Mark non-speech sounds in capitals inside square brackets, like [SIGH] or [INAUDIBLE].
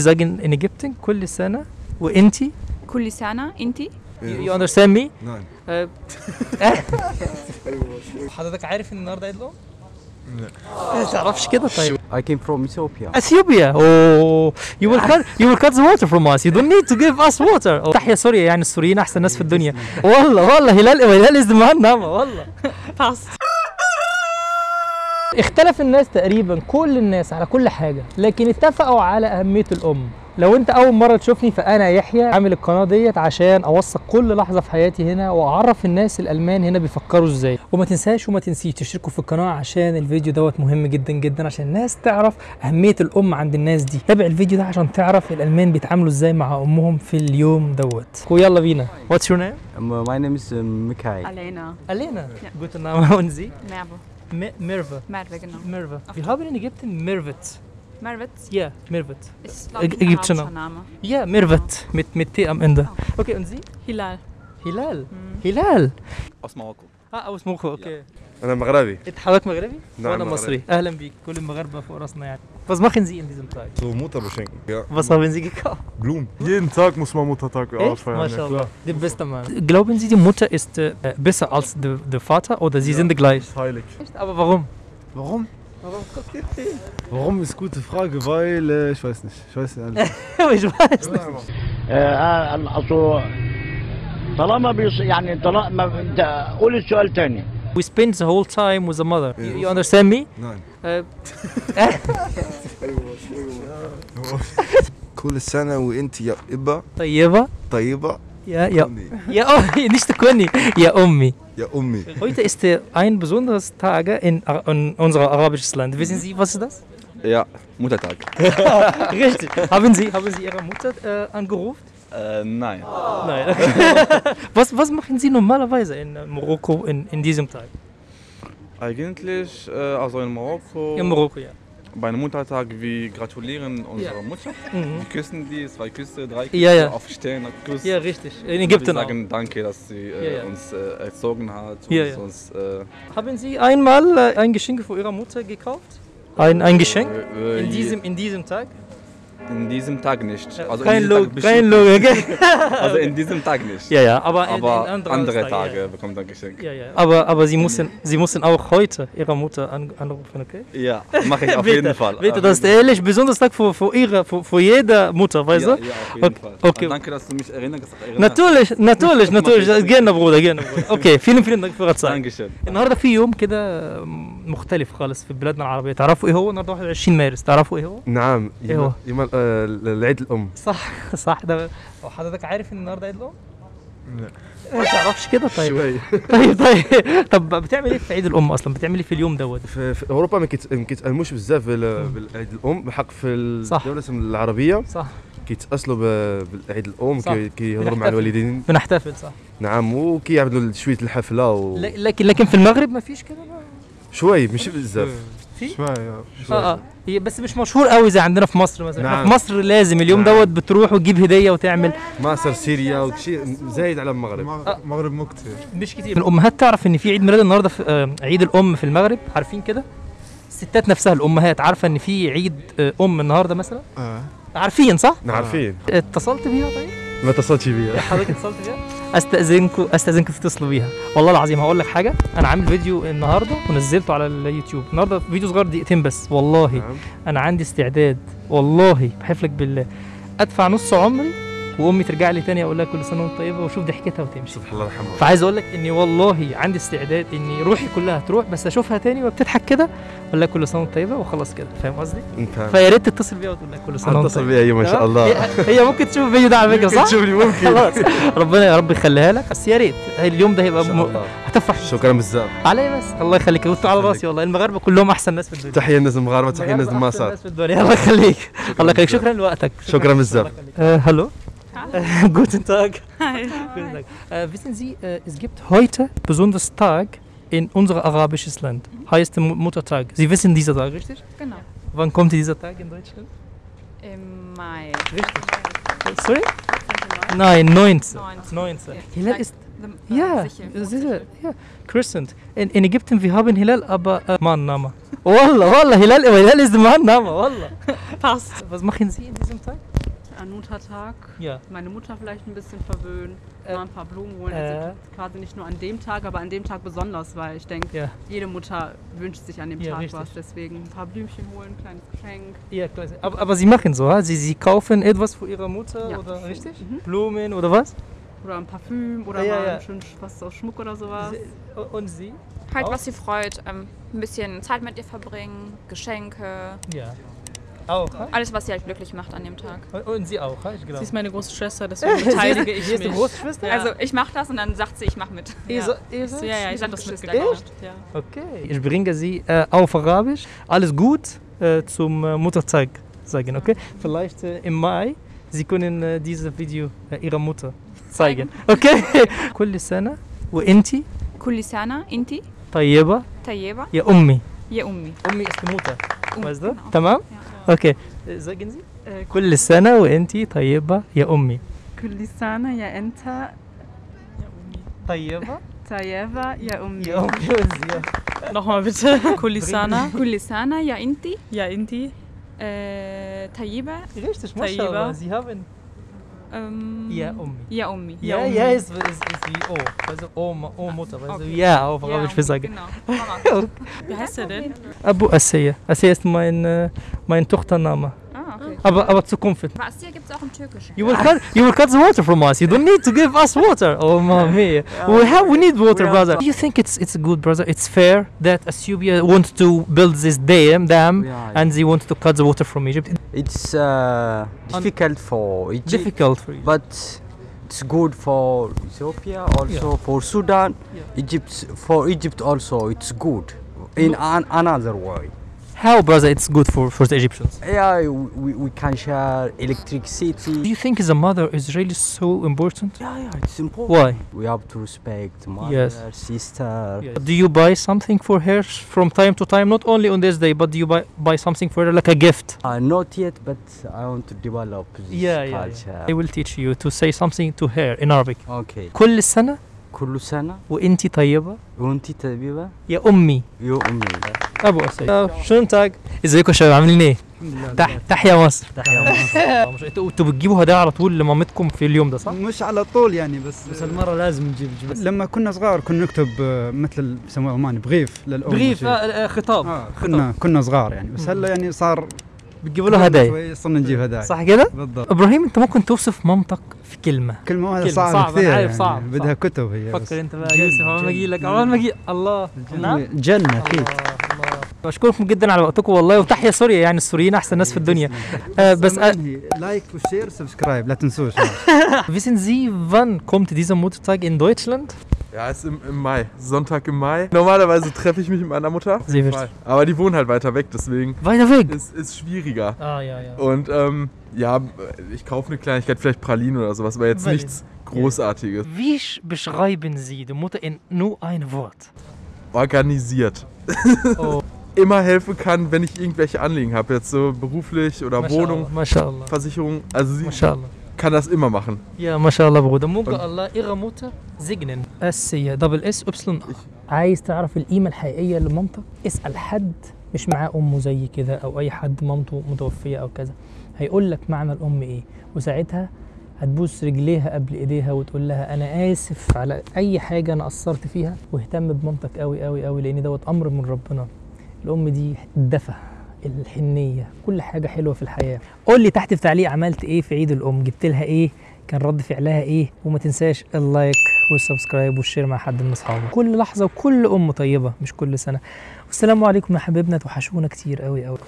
Sagen in Ägypten كل سنة. وإنتي؟ كل سنة. أنتي؟ You you understand me? Nein. آه، [LAUGHS] حضرتك عارف إن النهارده عيد الأم؟ لا. ما تعرفش كده طيب. I came from Ethiopia. اثيوبيا اوه you will cut you will cut the water from us. You don't need to give us water. تحيا سوريا يعني السوريين أحسن ناس في الدنيا. والله والله هلال هلال از معانا والله. اختلف الناس تقريبا كل الناس على كل حاجة لكن اتفقوا على أهمية الأم. لو أنت أول مرة تشوفني فأنا يحيى عامل القناة ديت عشان أوثق كل لحظة في حياتي هنا وأعرف الناس الألمان هنا بيفكروا إزاي. وما تنساش وما تنسيش تشتركوا في القناة عشان الفيديو دوت مهم جدا جدا عشان الناس تعرف أهمية الأم عند الناس دي. تابع الفيديو ده عشان تعرف الألمان بيتعاملوا إزاي مع أمهم في اليوم دوت. ويلا بينا. واتس يور نيم my name is uh, Mikhail. علينا الينا جوتن نام und Sie Merve. Merve, genau. Merve. Auf Wir haben in Ägypten Mervet. Mervet? Ja, Mervet. Ist, glaube ich, ägyptischer Name. Ja, Mervet, mit, mit T am Ende. Okay, und Sie? Hilal. Hilal? Mhm. Hilal? Aus Marokko. Ah, aus Marokko, okay. Ja. أنا مغربي. انت حضرتك مغربي؟ نعم، وانا مغربي. مصري اهلا بيك كل المغاربه فوق راسنا يعني Was machen Sie in diesem Tag? So Mutter beschenken. Ja. Was haben Sie gekauft? Blumen. Jeden Tag muss man Muttertag Echt? ausfeiern. Ja, Mashallah. klar. Der beste Mann. Glauben Sie, die Mutter ist äh, besser als der, der Vater oder sie sind gleich? Ist heilig. Aber warum? Warum? Warum ist gute Frage, weil äh, ich weiß nicht. Ich weiß nicht. [LAUGHS] ich weiß nicht. آه، اصل طالما بيص... يعني طالما انت قول السؤال تاني We spend the whole time with the mother. You, you understand me? Nein. Äh, كل سنة وأنت يا إبا طيبة طيبة Ja, ja. أمي. Ja, oh, [LAUGHS] nicht Kuni. Ja, Ummi. يا أمي. Heute ist äh, ein besonderes Tag in, Ar- in unserem arabischen Land. Wissen Sie, was ist das? Ja, Muttertag. [LAUGHS] Richtig. haben, Sie, haben Sie Ihre Mutter äh, angerufen? Äh, nein. Nein. [LAUGHS] was, was machen Sie normalerweise in äh, Marokko in, in diesem Tag? Eigentlich, äh, also in Marokko, In Marokko, ja. bei einem Muttertag, wir gratulieren unserer Ja. Mutter. Mhm. Wir küssen die, zwei Küsse, drei Küsse, Ja, ja. aufstehen, Kuss. Ja, richtig. In Wir Ägypten auch. sagen danke, dass sie äh, Ja, ja. uns äh, erzogen hat, Ja, uns, ja. uns äh, Haben Sie einmal äh, ein Geschenk für Ihre Mutter gekauft? Ein, ein Geschenk? äh, In diesem, in diesem Tag? in diesem Tag nicht. Also kein in diesem Log, Tag kein bestimmt- Log. okay. [LAUGHS] Also in diesem Tag nicht. ja, ja, aber, in- Aber in anderen andere Tagen, Tage Ja. bekommt ein Geschenk. Ja, ja. Aber, aber Sie, müssen, Sie müssen auch heute Ihre Mutter an, anrufen, okay? Ja, mache ich [LAUGHS] auf bitte, jeden Fall. Bitte, Auf das ist jeden ehrlich, besonders Tag für, für, ihre, für, für jede Mutter, weißt ja, du? ja, auf jeden Okay, Fall. okay. Und danke, dass du mich erinnerst. erinnerst. Natürlich, natürlich, [LAUGHS] mach natürlich. ich. Gerne, Bruder, gerne, Bruder. Okay, vielen, vielen Dank für Ihre Zeit. Dankeschön. النهارده في يوم كده مختلف خالص في بلادنا العربية تعرفوا ايه هو النهارده 21 مارس تعرفوا ايه هو؟ نعم إيه هو؟ يوم يوم آه، العيد الأم. صح صح ده هو حضرتك عارف إن النهارده عيد الأم؟ لا ما تعرفش كده طيب شوي. [LAUGHS] طيب طيب طب بتعمل إيه في عيد الأم أصلا؟ بتعمل إيه في اليوم دوت؟ في, في أوروبا ما كيت- ما كيتألموش بزاف بال- بالعيد الأم بحق في. الدولة العربية صح كيتأصلوا بالعيد الأم كيهضروا مع. الوالدين بنحتفل صح نعم وكيعملوا شوية الحفلة و... لكن لكن في المغرب ما فيش كده. شوي ماشي بزاف في؟ Ja. آه آه. هي بس مش مشهور قوي زي عندنا في مصر مثلا. نعم. في مصر لازم اليوم نعم. دوت بتروح وتجيب هدية وتعمل. مصر سوريا وشيء زايد على المغرب. Mag- Maghreb مو كتير. مش كتير. الأمهات تعرف إن في عيد ميلاد النهارده في آه، عيد الأم في المغرب؟ عارفين كده؟ الستات نفسها الأمهات. عارفة إن في عيد آه، أم النهارده مثلا؟ آه. عارفين صح؟ عارفين. اتصلت بيها طيب؟ ما اتصلتش بيا حضرتك اتصلت بيها؟ استاذنكم استاذنكم تتصلوا بيها. والله العظيم هقول لك حاجة أنا عامل فيديو النهارده ونزلته على اليوتيوب. النهارده فيديو صغير دقيقتين بس والله. نعم. أنا عندي استعداد والله. بحلف لك بالله. أدفع نص عمري وامي ترجع لي تاني أقول لها كل سنة وانت طيبة واشوف ضحكتها وتمشي. سبحان الله يرحمها. فعايز أقول لك اني والله عندي استعداد اني روحي كلها تروح بس اشوفها تاني وبتضحك كده أقول لها كل سنة وانت طيبة وخلاص كده. فاهم قصدي؟ فيا ريت تتصل بيها وتقول لها كل سنة وانت طيبة. بيا هي ما شاء؟ الله. هي, ممكن تشوف الفيديو ده على فكرة صح؟ تشوفني ممكن. خلاص. ربنا يا رب يخليها لك بس يا ريت. اليوم ده هيبقى شاء م... الله. هتفرح شكرا بزاف علي بس. الله يخليك. أنتوا على راسي والله. المغاربة كلهم أحسن ناس في الدنيا. تحية للناس المغاربة تحية للناس المغاربة أحسن الماسات ناس في الدنيا. الله يخليك. الله يخليك. شكرا لوقتك. شكرا بزاف Hallo. [LAUGHS] Guten Tag. Guten Tag. Äh, wissen Sie, äh, es gibt heute besonders Tag in unser arabisches Land. Heißt Mu- Muttertag. Sie wissen dieser Tag, richtig? Genau. Wann kommt dieser Tag in Deutschland? Im Mai. Richtig. Sorry? Nein, 19. 19. 19. Hilal ist, Ja, sicher, ja. Crescent. In, in Ägypten, wir haben Hilal, aber äh, Mannname. [LAUGHS] Wallah, Wallah, Hilal, Hilal ist Mannname, Wallah. Passt. Was machen Sie in diesem Tag? An Muttertag. Ja. Meine Mutter vielleicht ein bisschen verwöhnen, Äh, mal ein paar Blumen holen. äh. Also quasi nicht nur an dem Tag, aber an dem Tag besonders, weil ich denke, Ja. jede Mutter wünscht sich an dem Ja, Tag richtig. was. Deswegen ein paar Blümchen holen, ein kleines Geschenk. Ja, klar. Aber, aber Sie machen so? Sie, Sie kaufen etwas für Ihre Mutter, Ja. oder richtig? Mhm. Blumen oder was? Oder ein Parfüm oder Ja, mal ja. ein schön was aus Schmuck oder sowas. Und Sie? Halt, Auch? was sie freut. Ähm, ein bisschen Zeit mit ihr verbringen, Geschenke. Ja. Auch, ha? Alles, was sie halt glücklich macht an dem Tag. Und- Und Sie auch, ha? Ich glaube. Sie ist meine große Schwester, deswegen [LAUGHS] beteilige ich Sie ist die mich. Großschwester? Also ich mache das und dann sagt sie, ich mache mit. Ihr Ja. so- ihr Ich so, seid ja, ja, ich sag das mit. Geschwister, Echt? Ja. Okay. Ich bringe Sie äh, auf Arabisch. Alles gut äh, zum äh, Muttertag sagen, okay? Vielleicht äh, im Mai, Sie können äh, dieses Video äh, Ihrer Mutter zeigen. Okay? كل سنة وأنتي كل سنة انتي طيبة طيبة يا أمي. يا أمي. أمي ist die Mutter. أوكي. ازيك انت كل سنة وانت طيبة يا أمي. كل سنة يا أنت؟ طيبة؟ طيبة يا أمي. يا أمي نحن بس [LAUGHS] كل سنة. [LAUGHS] كل سنة يا انت. يا انت. آه، طيبة. طيبة. Ähm, ja, Ummi. Ja, Ummi. Ja, ja, ja ist, ist, ist wie O. Oh. Also O Mutter. Also okay. ja, auf Arabisch ja, will sagen. Genau. [LAUGHS] Wie heißt er denn? Abu Asseya. Asseya ist mein, äh, mein Tochtername. Okay. Aber, aber Zukunft. Was hier gibt es auch im Türkischen. You will, cut, you will cut the water from us. You don't need to give us water. Oh, mamma mia. We, have, we need water, We brother. Do you think it's, it's good, brother? It's fair that Ethiopia wants to build this dam, dam Yeah, and they want to cut the water from Egypt? It's uh, difficult for Egypt, difficult for you. but it's good for Ethiopia, also for Sudan. Yeah. Egypt, for Egypt also, it's good in an, another way. How, brother, it's good for, for the Egyptians? Yeah, we, we can share Do electricity. you think the mother is really so important? Yeah, yeah, it's important. Why? We have to respect mother, Yes. sister. Do you buy something for her from time to time? Not only on this day, but do you buy, buy something for her like a gift? Uh, not yet, but I want to develop this Yeah, yeah, culture. I will teach you to say something to her in Arabic. Okay. كل سنة كل سنة وانتي طيبة وانتي طيبة يا أمي يا أمي أبو أسيد. شلون تاج؟ ازيكم يا شباب عاملين إيه؟ تح تحيا مصر. تحيا مصر. [LAUGHS] [LAUGHS] أنتوا بتجيبوا هدايا على طول لمامتكم في اليوم ده صح؟ مش على طول يعني بس بس المرة لازم نجيب جبس لما كنا صغار كنا نكتب آه، مثل ال- بيسموه عماني بغيف للأم بغيف. آه، آه، خطاب. آه كنا كنا صغار يعني. بس هلا يعني صار بتجيبوا له هدايا. شوي صرنا نجيب هدايا. صح كده؟ بالضبط. إبراهيم أنت ممكن توصف مامتك في كلمة. كلمة واحدة كلمة. صعبة صعبة، كثير يعني صعب، بدها صعب. كتب هي بس. فكر أنت بقى يوسف أول ما أجي لك أول ما أجي الله. نعم. جنة أكيد. بشكركم جدا على وقتكم والله وتحيا سوريا يعني السوريين احسن ناس في الدنيا آه بس آه لايك وشير سبسكرايب لا تنسوش [LAUGHS] wissen Sie wann kommt dieser Muttertag in Deutschland Ja, ist im, im Mai. Sonntag im Mai. Normalerweise treffe ich mich mit meiner Mutter. Sie wird- Mal. Aber die wohnen halt weiter weg, deswegen weiter weg ist es schwieriger. ah ja ja Und ähm, ja, ich kaufe eine Kleinigkeit, vielleicht Pralinen oder sowas, aber jetzt Pralinen. nichts Großartiges. wie sch- beschreiben Sie die Mutter in nur ein Wort Organisiert. oh [LAUGHS] Immer helfen kann, wenn ich irgendwelche Anliegen habe, jetzt so beruflich oder Wohnung, ما شاء الله Versicherung. Also sie ما شاء الله kann das immer machen. يا ما شاء الله بغدا ممكن Und- الله ihre Mutter segnen اس هي دبل اس ابسلون عايز تعرف القيمة الحقيقية لمامتك اسأل حد مش معاه امه زي كده أو أي حد مامته متوفية أو كذا. هيقول لك معنى الأم إيه. وساعتها هتبوس رجليها قبل إيديها وتقول لها أنا آسف على أي حاجة أنا قصرت فيها واهتم بمامتك قوي قوي قوي لأن دوت أمر من ربنا. الأم دي الدفى الحنية كل حاجة حلوة في الحياة. قول لي تحت في تعليق عملت إيه في عيد الأم؟ جبت لها إيه؟ كان رد فعلها إيه؟ وما تنساش اللايك والسبسكرايب والشير مع حد من أصحابك. كل لحظة وكل أم طيبة مش كل سنة. والسلام عليكم يا حبيبنا توحشونا كتير قوي قوي